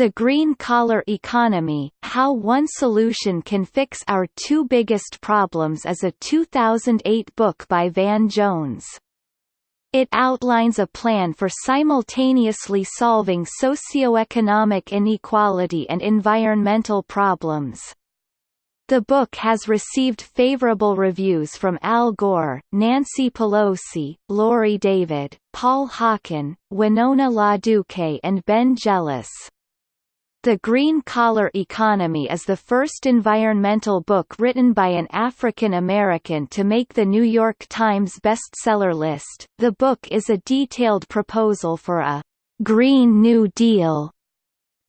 The Green Collar Economy, How One Solution Can Fix Our Two Biggest Problems is a 2008 book by Van Jones. It outlines a plan for simultaneously solving socioeconomic inequality and environmental problems. The book has received favorable reviews from Al Gore, Nancy Pelosi, Laurie David, Paul Hawken, Winona LaDuke and Ben Jealous. The Green Collar Economy is the first environmental book written by an African American to make the New York Times bestseller list. The book is a detailed proposal for a Green New Deal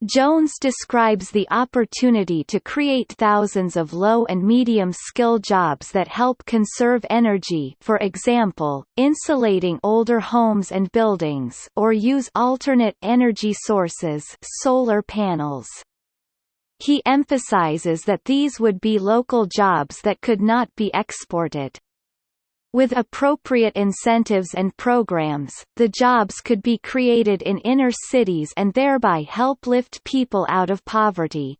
Jones describes the opportunity to create thousands of low and medium-skill jobs that help conserve energy for example, insulating older homes and buildings or use alternate energy sources solar panels. He emphasizes that these would be local jobs that could not be exported. With appropriate incentives and programs, the jobs could be created in inner cities and thereby help lift people out of poverty.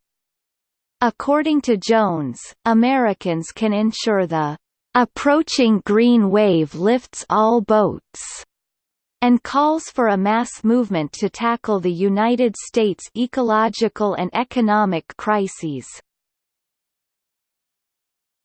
According to Jones, Americans can ensure the approaching green wave lifts all boats and calls for a mass movement to tackle the United States ecological and economic crises.